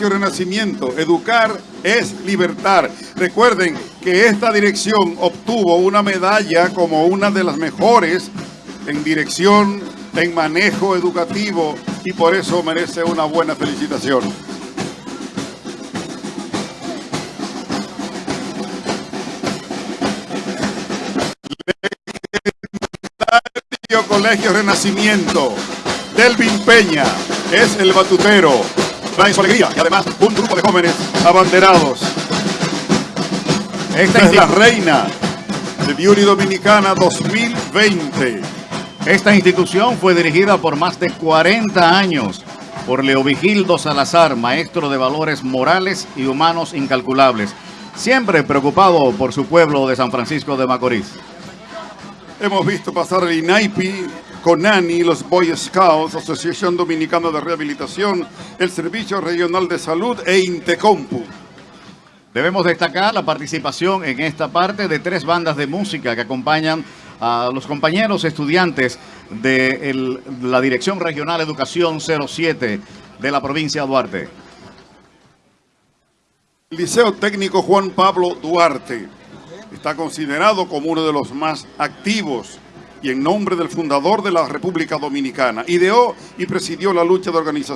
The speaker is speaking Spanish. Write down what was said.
Renacimiento, educar es libertar. Recuerden que esta dirección obtuvo una medalla como una de las mejores en dirección, en manejo educativo y por eso merece una buena felicitación. Colegio Renacimiento, Delvin Peña es el batutero traen su alegría y además un grupo de jóvenes abanderados. Esta es la reina de Beauty Dominicana 2020. Esta institución fue dirigida por más de 40 años por Leovigildo Salazar, maestro de valores morales y humanos incalculables, siempre preocupado por su pueblo de San Francisco de Macorís. Hemos visto pasar el INAIPI, CONANI, los Boy Scouts, Asociación Dominicana de Rehabilitación, el Servicio Regional de Salud e Intecompu. Debemos destacar la participación en esta parte de tres bandas de música que acompañan a los compañeros estudiantes de la Dirección Regional Educación 07 de la provincia de Duarte. Liceo Técnico Juan Pablo Duarte está considerado como uno de los más activos y en nombre del fundador de la República Dominicana, ideó y presidió la lucha de organización